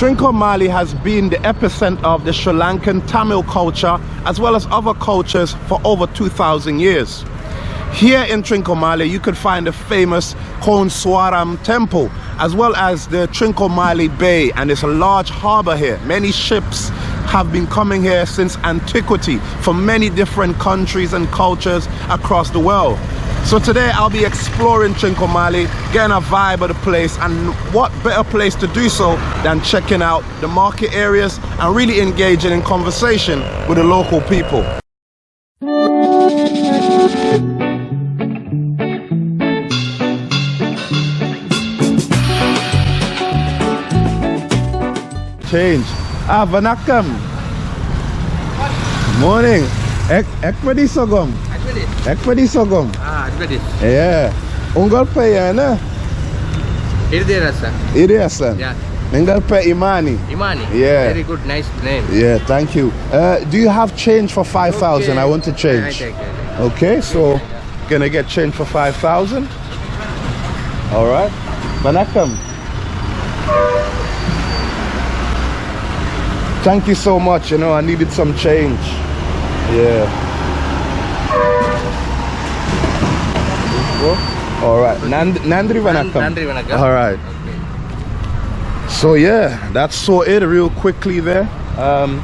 Trincomalee has been the epicenter of the Sri Lankan Tamil culture as well as other cultures for over 2,000 years. Here in Trincomalee, you could find the famous Koneswaram temple as well as the Trincomalee Bay and it's a large harbor here. Many ships have been coming here since antiquity from many different countries and cultures across the world. So today I'll be exploring Trincomalee, getting a vibe of the place and what better place to do so than checking out the market areas and really engaging in conversation with the local people. Change. Ah, vanakkam. Morning. Ek, ek pwede sogom. Ek pwede sogom. Ah, Yeah. Ungal pe yana. Irde Rasa. Iriasan. Yeah, Nengal pe imani. Imani. Yeah. Very good, nice name. Yeah, thank you. Uh, do you have change for 5,000? I want to change. Okay, so gonna get change for 5,000. All right. Vanakkam. Thank you so much. You know, I needed some change. Yeah. All right. Nand- Nandri Vanakkam. Nandri Vanakkam. All right. So yeah, that's so it real quickly there. Um,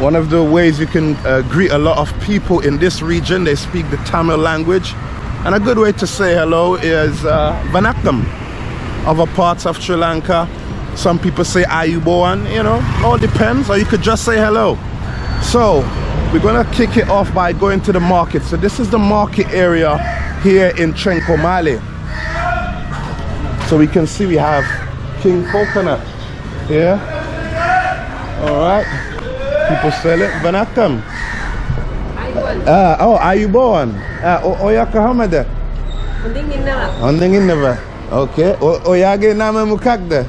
one of the ways you can uh, greet a lot of people in this region, they speak the Tamil language. And a good way to say hello is uh, Vanakkam. Other parts of Sri Lanka, some people say Ayubowan, you know, all depends, or you could just say hello. So, we're gonna kick it off by going to the market. So this is the market area here in Trincomalee. So we can see we have King Coconut here. All right. People sell it. Vanakkam. Ah, oh, Ayubowan. Ah, o- Oyaka Hamada. Mending inna Ondeng Innova. Okay. O- Oyage nama mukakda.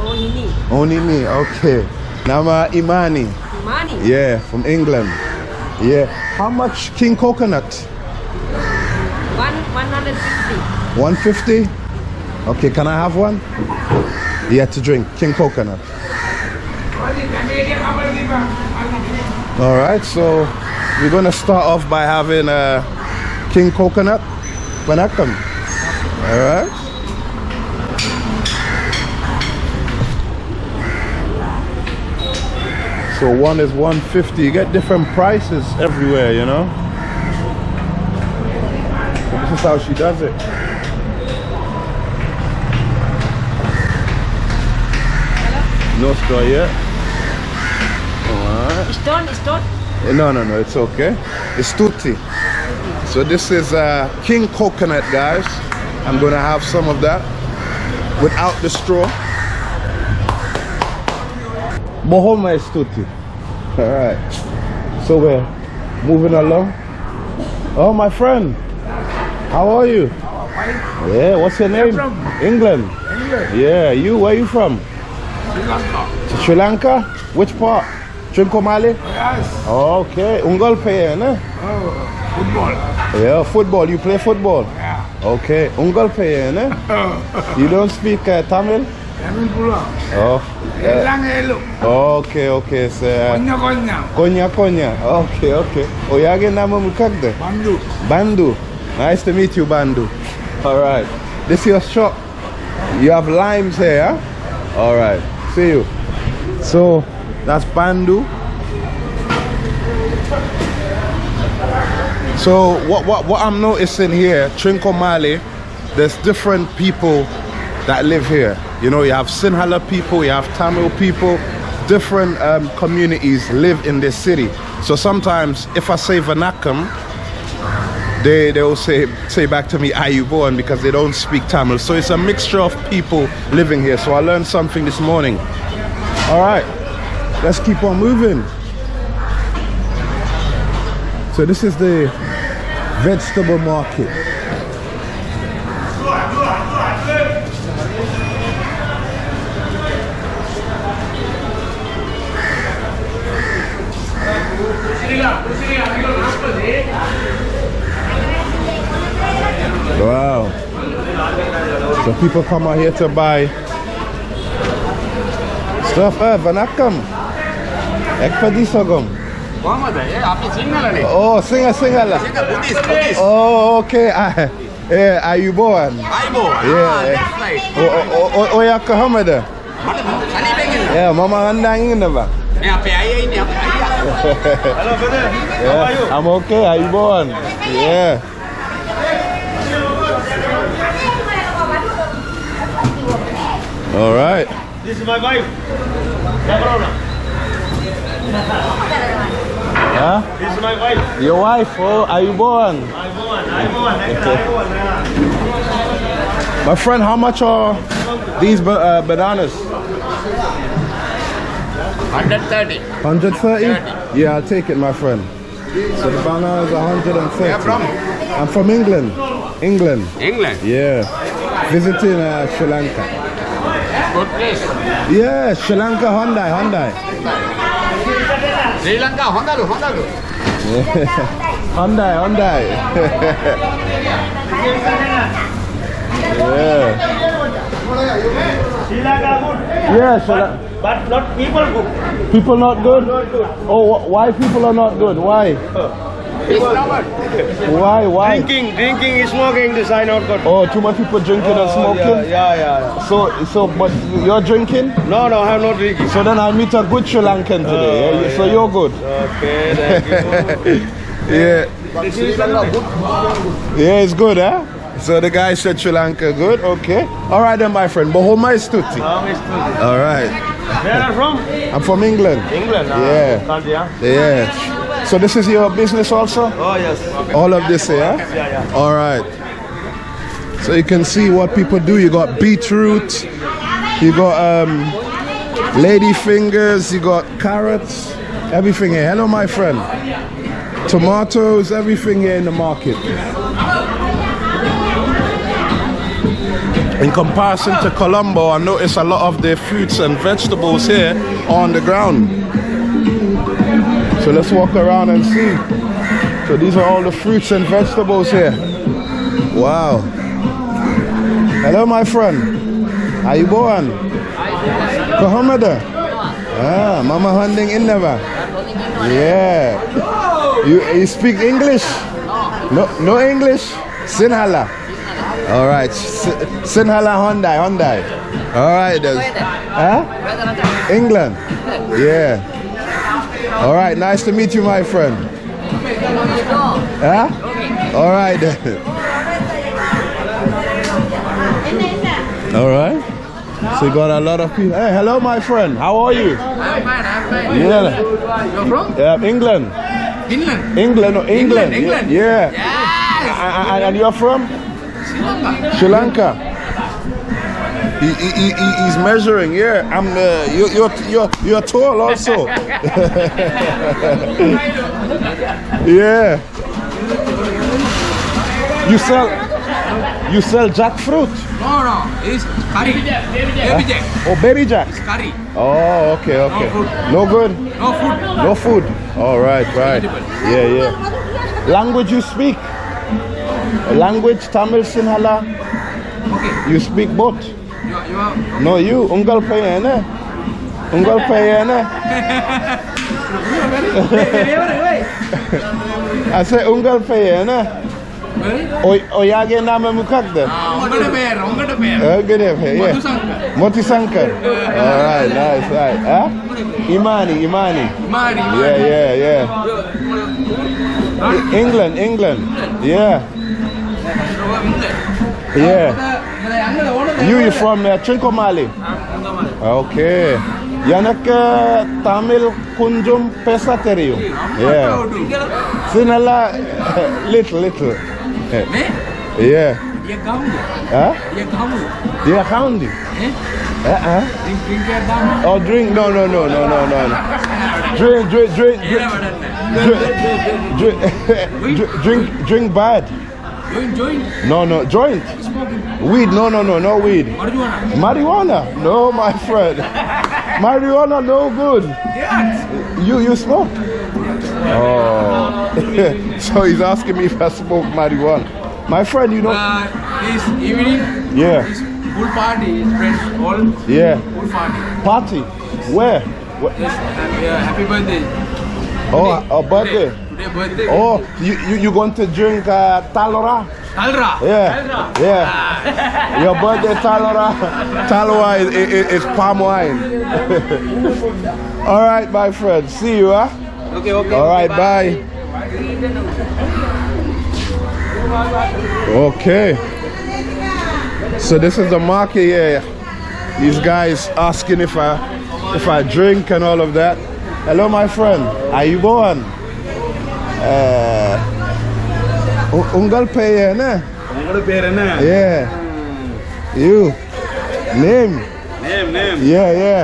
Oh ini Onini. Okay. Nama Imani. Yeah, from England. Yeah. How much King Coconut? one one hundred fifty 150? Okay, can I have one? Yeah, to drink. King Coconut. All right, so we're gonna start off by having a King Coconut. Vanakkam. All right. So one is 150. You get different prices everywhere, you know. So this is how she does it. No straw yet. Alright. Stone stone No, no, no, it's okay. It's tutti. So this is uh, king coconut, guys. I'm gonna have some of that without the straw. Bohoma is tutti. All right. So we're moving along. Oh, my friend. How are you? Yeah. What's your name? England. England, Yeah. You? Where are you from? Sri Lanka. Sri Lanka? Which part? Trincomalee? Yes. Okay. Ungal pe, ne? Oh, football. Yeah, football. You play football? Yeah. Okay. Ungal pe, ne? You don't speak uh, Tamil? Kami pulang. Oh. Elang elu. Okay, okay. So, uh, Konya konya. Konya Konya. Okay, okay. Oyage nama mukagde? Bandu. Bandu. Nice to meet you, Bandu. All right. This your shop. You have limes here, huh? All right. See you. So that's Bandu. So what what what I'm noticing here, Trincomalee, there's different people that live here. You know, you have Sinhala people, you have Tamil people, different um, communities live in this city. So sometimes if I say Vanakkam, they they will say say back to me Ayubowan because they don't speak Tamil. So it's a mixture of people living here. So I learned something this morning. All right, let's keep on moving. So this is the vegetable market. Wow. So people come out here to buy stuff. Eh, vanakkam. Ekpadisagam. Oh, singer, singer. Buddhist, Buddhist. Oh, okay. Ah, eh, ayubowan. Ayubowan. Yeah. That's eh. right. Oh, oh, oh, oh, oh eh. yeah, mama andang ini apa? Ya, apa ayah ini? Hello brother. Yeah, I'm okay. Ayubowan. Yeah. All right. This is my wife. Yabrona. Huh? This is my wife. Your wife, oh, Ayubowan. I'm one. I'm one. I'm one. My friend, how much are these uh, bananas? 130. 130? Yeah, I'll take it, my friend. So the banana is 130. Where from? I'm from England. England. England? Yeah. Visiting uh, Sri Lanka. Good place. Yeah, Sri Lanka Hyundai, Hyundai. Sri Lanka Hyundai. Hyundai. Hyundai, Hyundai. yeah. Sri Lanka good, Yeah, Sri but not people good. People not good? Oh, why people are not good? Why? It's Why? Why? Drinking, drinking, smoking. This I not good. Oh, too much people drinking and oh, smoking? Yeah, yeah, yeah. So, so, but you're drinking? No, no, I'm not drinking. So then I meet a good Sri Lankan today. Oh, yeah? So you're good. Okay, thank you. Yeah. Yeah, it's good, huh? So the guy said Sri Lanka good. Okay. All right then, my friend. Bohoma is tutti. Is good? All right. Where are you from? I'm from England. England. ah, Yeah. Yeah. So this is your business also? Oh yes. All of this, yeah? Yeah, yeah. All right. So you can see what people do. You got beetroot, you got um, lady fingers, you got carrots, everything here. Hello, my friend. Tomatoes, everything here in the market. In comparison to Colombo, I notice a lot of the fruits and vegetables here on the ground. So let's walk around and see. So these are all the fruits and vegetables here. Wow. Hello, my friend. How you going? Kahamada. Ah, Mama Handing in never. Yeah. You you speak English? No, no English. Sinhala. All right. S- Sinhala Hyundai, Hyundai. All right. then. Huh? England. Yeah. All right. Nice to meet you, my friend. Huh? All right then. All right. So you got a lot of people. Hey, hello, my friend. How are you? I'm fine, I'm fine. Yeah. You're from? Yeah, England. Finland. England, or England. England. Yeah. Yes. And, and- and you're from? Sri Lanka. He, he, he, he- he's measuring. Yeah, I'm. Uh, you, you're you're you're tall also. yeah. You sell you sell jackfruit No, no. It's curry. Baby jack. Oh baby jacks? Curry. Oh, okay, okay. food. No good. No food. No food. All right, right. Yeah, yeah. Language you speak? language Tamil, Sinhala. Okay. You speak both. You, you are... No, you. Ungal payene. Ungal payene. I say ungal payene. ඔයාගේ නම මොකක්ද මොති Shankar ඉමානි ඉමානි ඉමානි England, England. Yeah. Yeah. You, you from uh, Trincomalee? Okay. Yanak Tamil Tamil pesa பேச Yeah. Sinala little little. Me? Yeah, hound. Uh uh. Drink, drink your dam. Oh, drink. No, no, no, no, no, no. Drink, Drink, drink, drink, drink, drink, drink, drink, drink bad. Joint. No, no, joint. Smoking. Weed, no, no, no, no weed. Marijuana. Marijuana, no, my friend. Marijuana, no good. Yes. You, you smoke? Oh. so he's asking me if I smoke marijuana. My friend, you know. Uh, this evening. Yeah. This party Friends. All. Yeah. Full party. Party. Where? Yes, uh, happy birthday. Oh, a birthday. Today birthday. Oh, you you you going to drink uh, talora? Talra. Yeah, yeah. Your birthday talora, talora is, is, is palm wine. All right, my friend. See you, huh? Okay, okay. All right, bye. Okay. So this is the market here. These guys asking if I if I drink and all of that. Hello, my friend. How you going? Uh, U- Ungal pay, ne? உங்களோட பேர் என்ன Yeah. You. Name. Name name Yeah, yeah.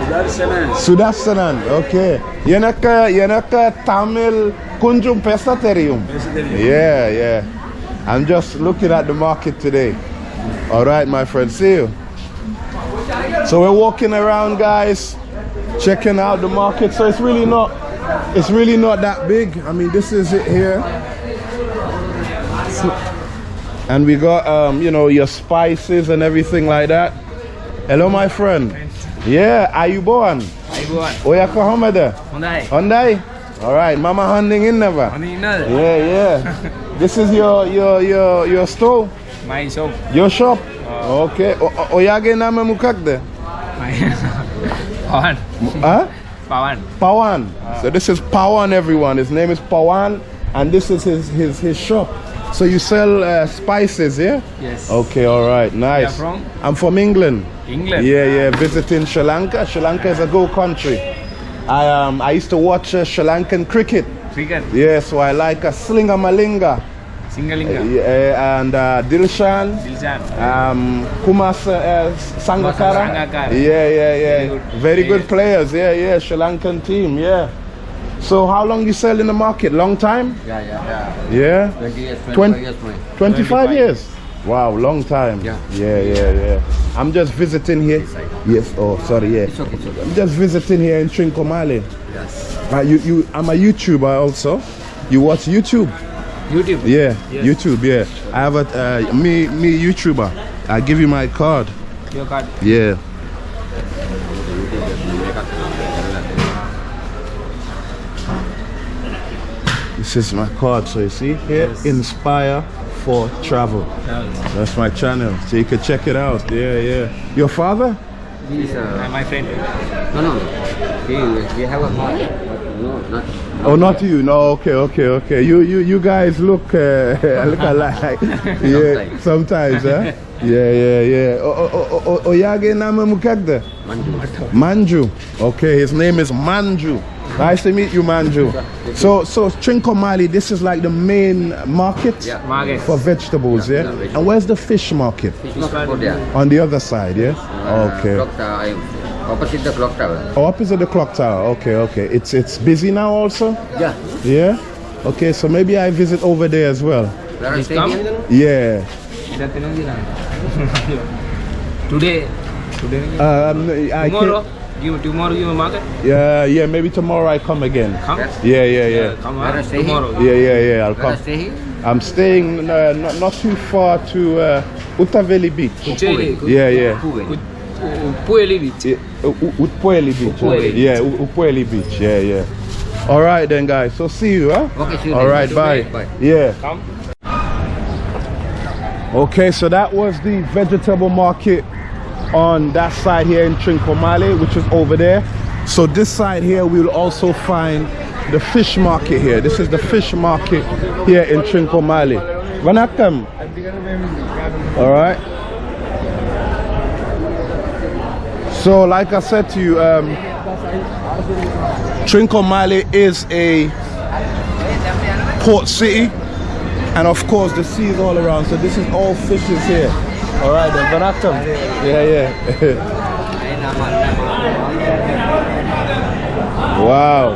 Sudarshana Sudasanan. Okay. Yanaka Yanaka Tamil Kunjum Pesa Terium. Yeah, yeah. I'm just looking at the market today. All right, my friend. See you. So we're walking around, guys, checking out the market. So it's really not, it's really not that big. I mean, this is it here. And we got, um, you know, your spices and everything like that. Hello, my friend. Yeah, are you born? Ayuan. Oyaka Hamada. Mondai. Hyundai? All right, Mama hunting in never. Ani inal. Yeah, yeah. this is your your your your store, My shop. your shop. Okay. O- o- Oyage name mukakde. My. Pawan. Huh? Pawan. Pawan. So this is Pawan, everyone. His name is Pawan, and this is his his his shop. So you sell uh, spices, yeah? Yes. Okay, all right, nice. are from? I'm from England. England. Yeah, yeah. Visiting Sri Lanka. Sri Lanka is a go country. I um I used to watch uh, Sri Lankan cricket. Cricket. Yeah, so I like a Slinga Malinga. Singalinga. Yeah, and uh, Dilshan. Dilshan. Um, Kumas uh, Sangakara. Sangakkara. Yeah, yeah, yeah. Very good. Very good Players. players. Yeah, yeah. Sri Lankan team. Yeah. So how long you sell in the market? Long time? Yeah, yeah, yeah. Yeah. 20 years, 25 Twen- years, mate. 25 years. Wow, long time. Yeah. Yeah, yeah, yeah. I'm just visiting here. Yes. Oh, sorry. Yeah. It's okay, it's okay. I'm just visiting here in Trincomalee. Yes. Uh, you, you, I'm a YouTuber also. You watch YouTube? YouTube. Yeah, Yes. YouTube. Yeah, I have a uh, me me YouTuber. I give you my card. Your card. Yeah. This is my card. So you see here, Inspire for Travel. That's my channel. So you can check it out. Yeah, yeah. Your father? He is Uh, my friend. no, no, no. He, we have a car, no, not. Oh, not you. No. Okay, okay, okay. You you you guys look uh, look alike. yeah. Sometimes. Sometimes, huh? Yeah, yeah, yeah. Oh, oh, oh, oh, oh, Oyage Nama Mukagda. Manju. Manju. Okay, his name is Manju. Nice to meet you, Manju. So, so Trincomalee, this is like the main market Yeah. Market. for vegetables, yeah? Yeah, yeah, vegetable. And where's the fish market? Fish market over there. On the other side, yeah? Uh, Okay. Clock tower, opposite the clock tower. Oh, opposite the clock tower. Okay, okay. It's it's busy now also? Yeah. Yeah? Okay, so maybe I visit over there as well. Where are Please staying come. Yeah. Kita tengok je lah. Today. Today. Um, I Tomorrow. can, You tomorrow you market. yeah, yeah, maybe tomorrow I come again. Come. Yes. Yeah, yeah, yeah. Come on. I stay here? Tomorrow. Yeah, yeah, yeah, I'll come. I stay here? I'm staying uh, not, not too far to uh, Utaveli Beach. Kucheli. Yeah, yeah. Kuwait. Pueli Beach. Yeah, U- U- Beach. Utpueli. Yeah, U- Utpueli Beach. Yeah, yeah. All right then, guys. So see you, huh? Okay, see you All bye. Bye. Yeah. Come. Okay, so that was the vegetable market on that side here in Trincomalee, which is over there. So this side here, we'll also find the fish market here. This is the fish market here in Trincomalee. Vanakkam. All right. So, like I said to you, um, Trincomalee is a port city, and of course the sea is all around. So this is all fishes here. All right, then Vanakkam. Yeah, yeah. wow.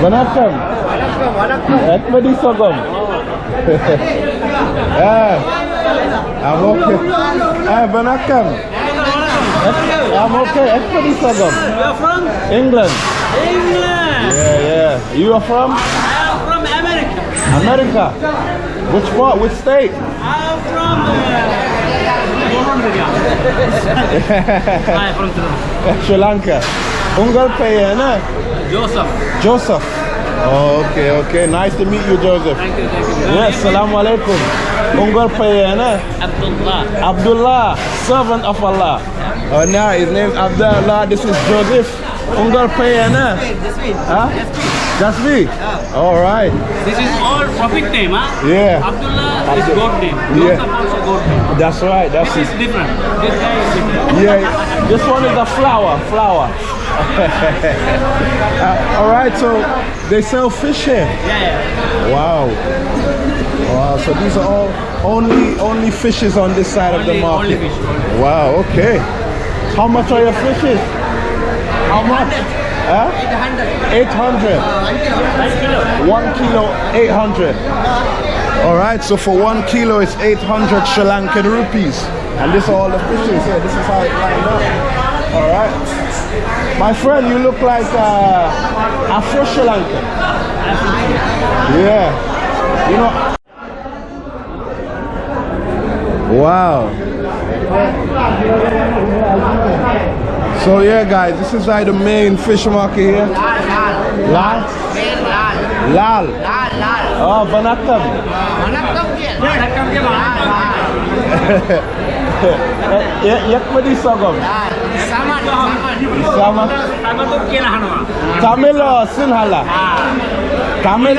Vanakkam. Ekmedi Sogom. yeah. I'm okay. Eh, hey, Vanakkam. I'm okay. Ekmedi Sogom. Where from? England. England. Yeah, yeah. You are from? I am from America. America. Which part? Which state? I'm from I'm from Sri Sri Lanka. Ungal Paya, na? Joseph. Joseph. Oh, okay, okay. Nice to meet you, Joseph. Thank you, thank you. Yes, salamu alaikum. Ungal Paya, na? Abdullah. Abdullah, servant of Allah. Oh, now his name Abdullah. This is Joseph. Ungal Paya, na? Huh? That's me. Yeah. All right. This is all prophet name, huh? Yeah. Abdullah is God name. Yeah. Also God name. That's right. That's This it. is different. This guy is different. Yeah, this one is a flower, flower. Uh, all right, so they sell fish here. Yeah, yeah. Wow. Wow, so these are all only only fishes on this side of the market. only fish, only. Wow, okay. How much are your fishes? How much? Huh? 800. One kilo, 800. All right, so for one kilo, it's 800 Sri Lankan rupees. And this are all the fishes here. This is how it lined up. All right. My friend, you look like uh, Afro Sri Lankan. Yeah. You know. Wow. So yeah, guys, this is like the main fish market here. Lal. Lal. Lal. Lal. Oh, Vanakkam. Ya, yak padi sogom. Sama. Sama tu kira hanwa. Tamil or Sinhala? Tamil.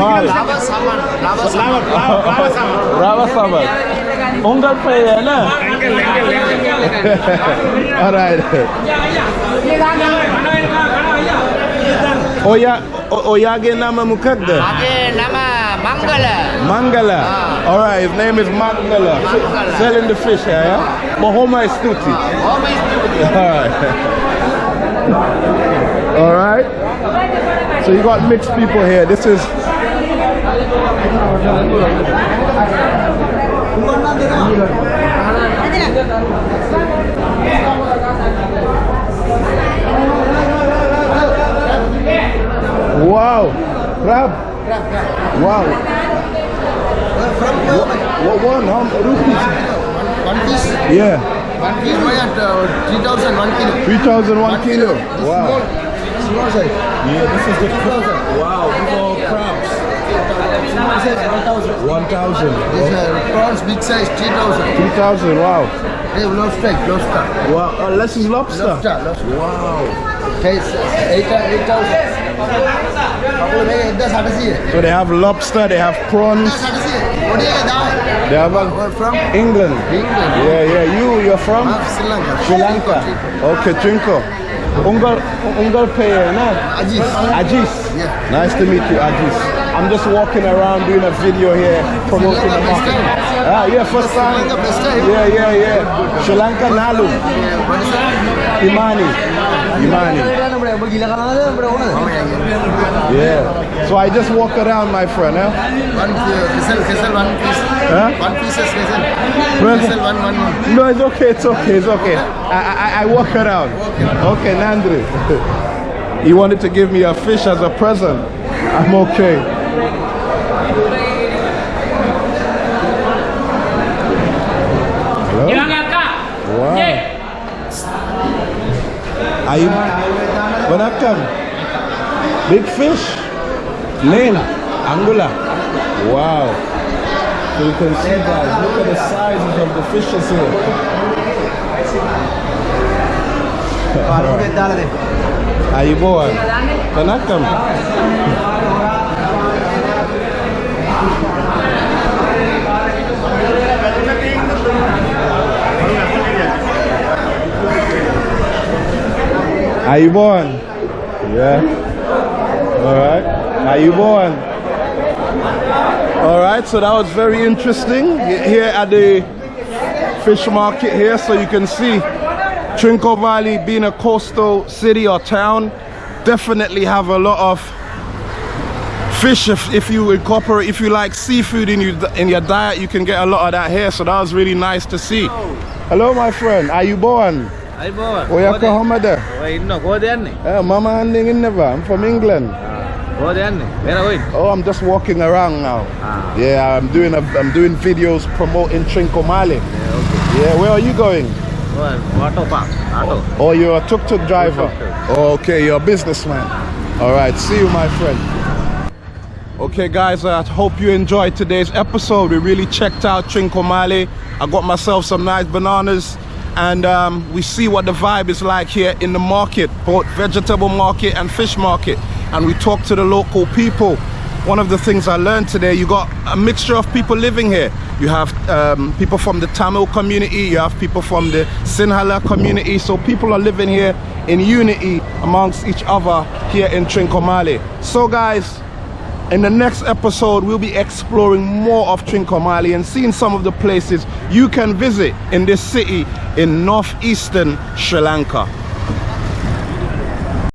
Mal. Rava Saman. Ungal pay, na? All right. Oya, o- Oyage nama mukadda. Ada nama Manggala. Mangala. Ah. All right, his name is Mangala. Mangala. Selling the fish here, yeah? Mahoma is Tuti. Oh, is All right. All right. So you got mixed people here. This is. Wow. Crab. Wow. What one? How rupees? One piece, Yeah. one piece buy at uh, 3,000 one kilo. 3,001 kilo. Wow. Small size. Yeah, this is the Wow, these are crabs. 1000. 1000. These prawns big size, 3000. 3000, wow. They have lobster, lobster. Wow, oh, less is lobster. Lobster, lobster. Wow. Tastes uh, 8000. Uh, so they have lobster, they have prawns. They have a, Where from? England. England. Yeah, yeah. You, you're from? I'm Sri Lanka. Sri Lanka. Okay, Trinko. Ungal, Ungal, Payer, no? Ajis. Ajis. Yeah. Nice to meet you, Ajis. I'm just walking around doing a video here promoting the market. Ah, yeah, first time. Lanka, first time? Yeah, yeah, yeah. Sri Lanka Nalu. Yeah, what is that? Imani. Imani. Yeah. So I just walk around, my friend, huh? One vessel, vessel, one piece. Huh? One pieces vessel. Vessel, one, one, one. No, it's okay, it's okay, it's okay. I, I, I walk around. Okay, Nandri. He wanted to give me a fish as a present. I'm okay. Hello? Wow. Are you Vanakkam? Big fish? Name? Angula. Wow. So you can see guys, look at the sizes of the fishes here. Ayubowan. Vanakkam. Ayubowan. Yeah. All right. How you born? All right, so that was very interesting here at the fish market here. So you can see Trincomalee being a coastal city or town, definitely have a lot of fish if, if you incorporate if you like seafood in you in your diet you can get a lot of that here so that was really nice to see hello my friend are you born අයිබෝවන් oyaka homada ඉන්න කෝද යන්නේ uh, mama handing in never i'm from england Oh, then. Where are we? Oh, I'm just walking around now. Ah. Yeah, I'm doing a, I'm doing videos promoting Trincomalee. Yeah, okay. Yeah, where are you going? Oh, auto park. Auto. Oh, you're a tuk-tuk driver. Tuk-tuk. Oh, okay, you're a businessman. All right, see you, my friend. Okay, guys, I hope you enjoyed today's episode. We really checked out Trincomalee. I got myself some nice bananas, and um, we see what the vibe is like here in the market, both vegetable market and fish market. And we talk to the local people. One of the things I learned today, you got a mixture of people living here. You have um, people from the Tamil community, you have people from the Sinhala community. So people are living here in unity amongst each other here in Trincomalee. So guys, in the next episode, we'll be exploring more of Trincomalee and seeing some of the places you can visit in this city in northeastern Sri Lanka.